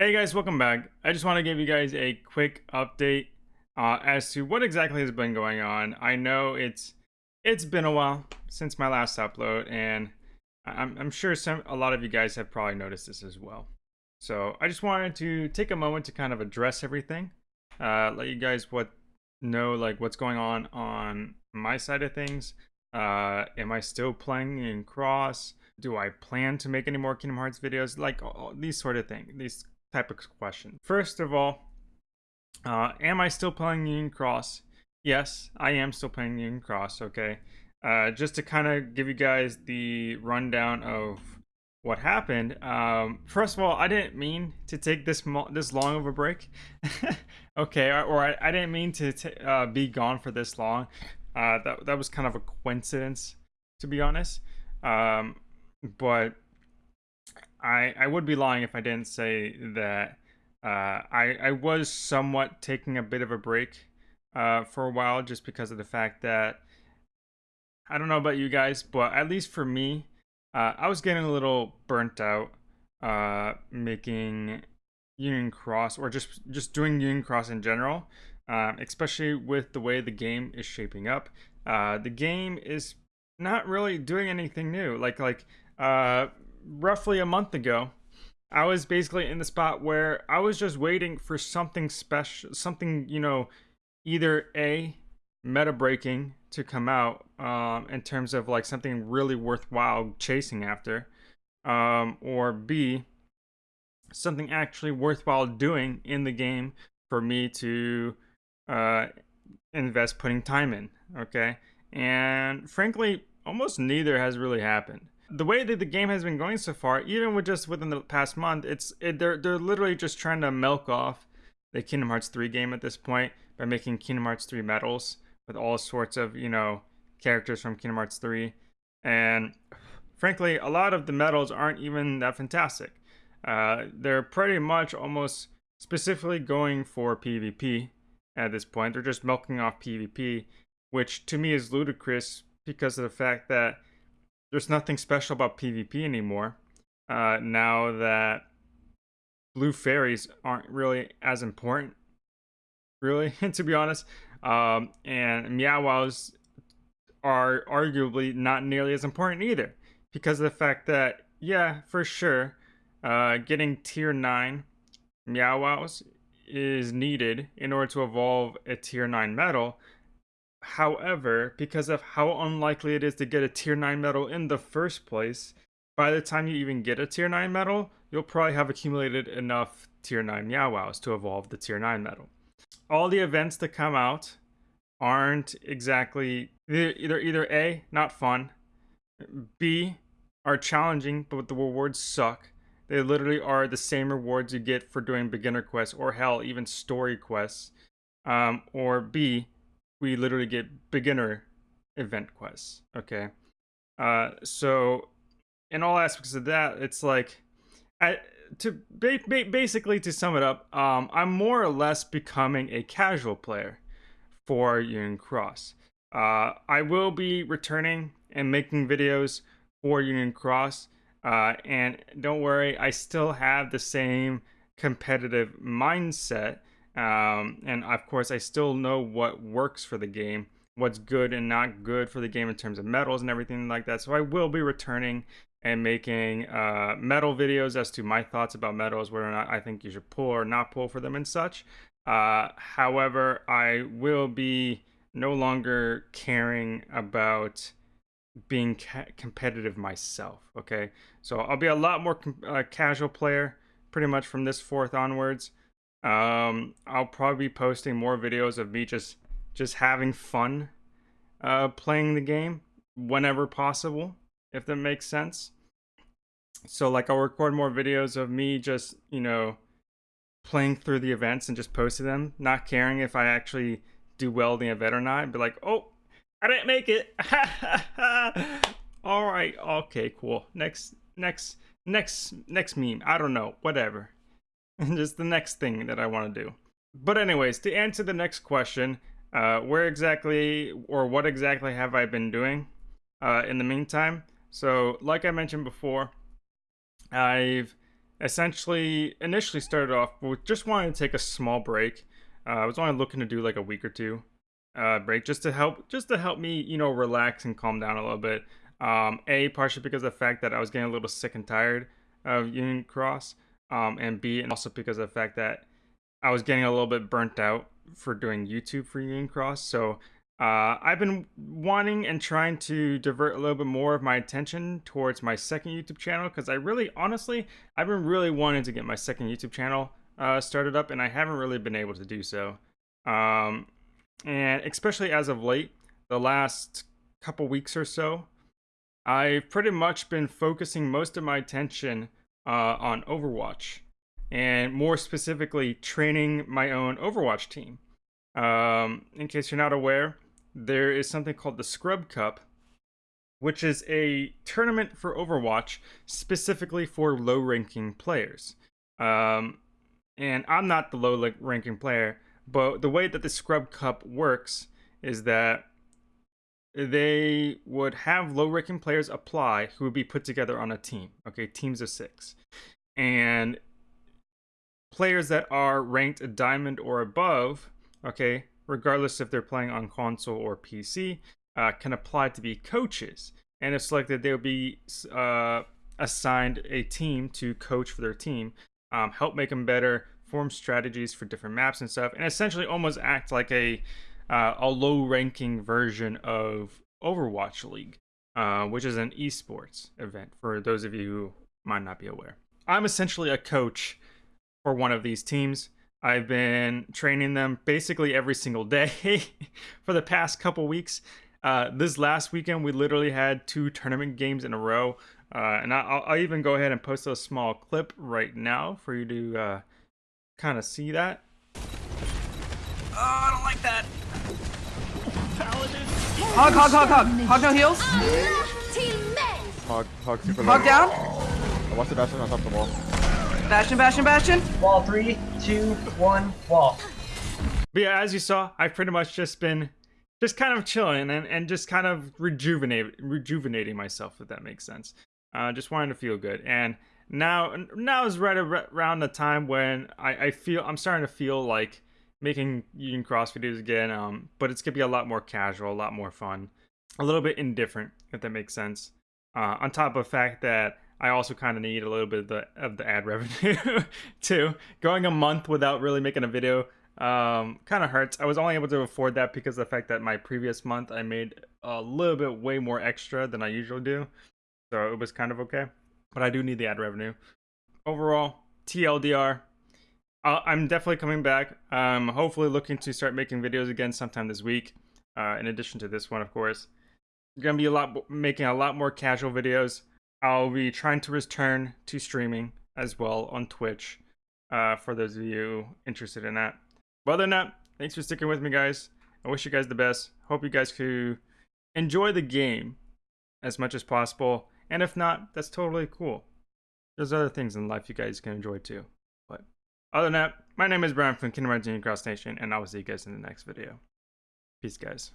Hey guys, welcome back. I just want to give you guys a quick update uh, as to what exactly has been going on. I know it's it's been a while since my last upload, and I'm, I'm sure some a lot of you guys have probably noticed this as well. So I just wanted to take a moment to kind of address everything, uh, let you guys what know like what's going on on my side of things. Uh, am I still playing Union Cross? Do I plan to make any more Kingdom Hearts videos? Like all, these sort of things, these type of question. First of all, uh, am I still playing Union Cross? Yes, I am still playing Union Cross, okay? Uh, just to kind of give you guys the rundown of what happened. Um, first of all, I didn't mean to take this this long of a break. okay, or, I, I, didn't mean to uh, be gone for this long. Uh, that, that was kind of a coincidence, to be honest. Um, but I I would be lying if I didn't say that uh, I I was somewhat taking a bit of a break uh, for a while just because of the fact that I don't know about you guys, but at least for me, uh, I was getting a little burnt out uh, making Union Cross or just just doing Union Cross in general, um, especially with the way the game is shaping up. Uh, the game is not really doing anything new. Like like uh, roughly a month ago, I was basically in the spot where I was just waiting for something special, something, you know, either A, meta breaking to come out um, in terms of like something really worthwhile chasing after, um, or B, something actually worthwhile doing in the game for me to uh, invest putting time in. Okay. And frankly, almost neither has really happened the way that the game has been going so far, even with just within the past month, it's it, they're they're literally just trying to milk off the Kingdom Hearts 3 game at this point by making Kingdom Hearts 3 medals with all sorts of you know characters from Kingdom Hearts 3, and frankly, a lot of the medals aren't even that fantastic. Uh, they're pretty much almost specifically going for PvP at this point. They're just milking off PvP, which to me is ludicrous because of the fact that there's nothing special about PvP anymore. Uh, now that blue fairies aren't really as important, really, to be honest. Um, and Meow Wows are arguably not nearly as important either because of the fact that, yeah, for sure, uh, getting tier 9 Meow Wows is needed in order to evolve a tier 9 medal, However, because of how unlikely it is to get a tier 9 medal in the first place, by the time you even get a tier 9 medal, you'll probably have accumulated enough tier 9 Meow Wows to evolve the tier 9 medal. All the events that come out aren't exactly either either A, not fun, B, are challenging, but the rewards suck. They literally are the same rewards you get for doing beginner quests or hell, even story quests. Um, or B, we literally get beginner event quests. Okay. Uh, so in all aspects of that, it's like, I to ba- ba- basically to sum it up, um, I'm more or less becoming a casual player for Union Cross. Uh, I will be returning and making videos for Union Cross. Uh, and don't worry, I still have the same competitive mindset um, and of course, I still know what works for the game, what's good and not good for the game in terms of medals and everything like that. So I will be returning and making uh, medal videos as to my thoughts about medals, whether or not I think you should pull or not pull for them and such. Uh, however, I will be no longer caring about being ca competitive myself. Okay, so I'll be a lot more uh, casual player pretty much from this fourth onwards. Um, I'll probably be posting more videos of me just just having fun uh, playing the game whenever possible, if that makes sense. So like I'll record more videos of me just, you know, playing through the events and just posting them, not caring if I actually do well in the event or not. Be like, oh, I didn't make it. All right, okay, cool. Next, next, next, next meme. I don't know, whatever. just the next thing that I want to do. But anyways, to answer the next question, uh, where exactly or what exactly have I been doing uh, in the meantime? So, like I mentioned before, I've essentially initially started off with just wanting to take a small break. Uh, I was only looking to do like a week or two uh, break just to help just to help me you know relax and calm down a little bit. Um, a partially because of the fact that I was getting a little sick and tired of Union Cross, um, and B and also because of the fact that I was getting a little bit burnt out for doing YouTube for Union Cross. So uh, I've been wanting and trying to divert a little bit more of my attention towards my second YouTube channel because I really, honestly, I've been really wanting to get my second YouTube channel uh, started up and I haven't really been able to do so. Um, and especially as of late, the last couple weeks or so, I've pretty much been focusing most of my attention uh, on Overwatch and more specifically training my own Overwatch team. Um, in case you're not aware, there is something called the Scrub Cup, which is a tournament for Overwatch specifically for low ranking players. Um, and I'm not the low ranking player, but the way that the Scrub Cup works is that they would have low ranking players apply who would be put together on a team. Okay, teams of six. And players that are ranked a diamond or above, okay, regardless if they're playing on console or PC, uh, can apply to be coaches. And if selected, they'll be uh, assigned a team to coach for their team, um, help make them better, form strategies for different maps and stuff, and essentially almost act like a uh, a low-ranking version of Overwatch League, uh, which is an esports event for those of you who might not be aware. I'm essentially a coach for one of these teams. I've been training them basically every single day for the past couple weeks. Uh, this last weekend, we literally had two tournament games in a row. Uh, and I'll, I'll, even go ahead and post a small clip right now for you to uh, kind of see that. Oh, I don't like that. Hog, hog, hog, hog. Hog no heals. Hog, hog super Hog down. I watched the bastion on top of the wall. Bastion, bastion, bastion. Wall three, two, one, wall. But yeah, as you saw, I've pretty much just been just kind of chilling and, and just kind of rejuvenate rejuvenating myself, if that makes sense. Uh, just wanting to feel good. And now now is right around the time when I, I feel I'm starting to feel like making Union Cross videos again. Um, but it's gonna be a lot more casual, a lot more fun, a little bit indifferent, if that makes sense. Uh, on top of the fact that I also kind of need a little bit of the of the ad revenue too. Going a month without really making a video um, kind of hurts. I was only able to afford that because of the fact that my previous month I made a little bit way more extra than I usually do, so it was kind of okay. But I do need the ad revenue. Overall, TLDR. I'm definitely coming back. I'm hopefully looking to start making videos again sometime this week. Uh, in addition to this one, of course, gonna be a lot making a lot more casual videos. I'll be trying to return to streaming as well on Twitch uh, for those of you interested in that. But other than that, thanks for sticking with me, guys. I wish you guys the best. Hope you guys could enjoy the game as much as possible. And if not, that's totally cool. There's other things in life you guys can enjoy too. But other than that, my name is Brian from Kingdom Hearts Union Cross Nation, and I will see you guys in the next video. Peace, guys.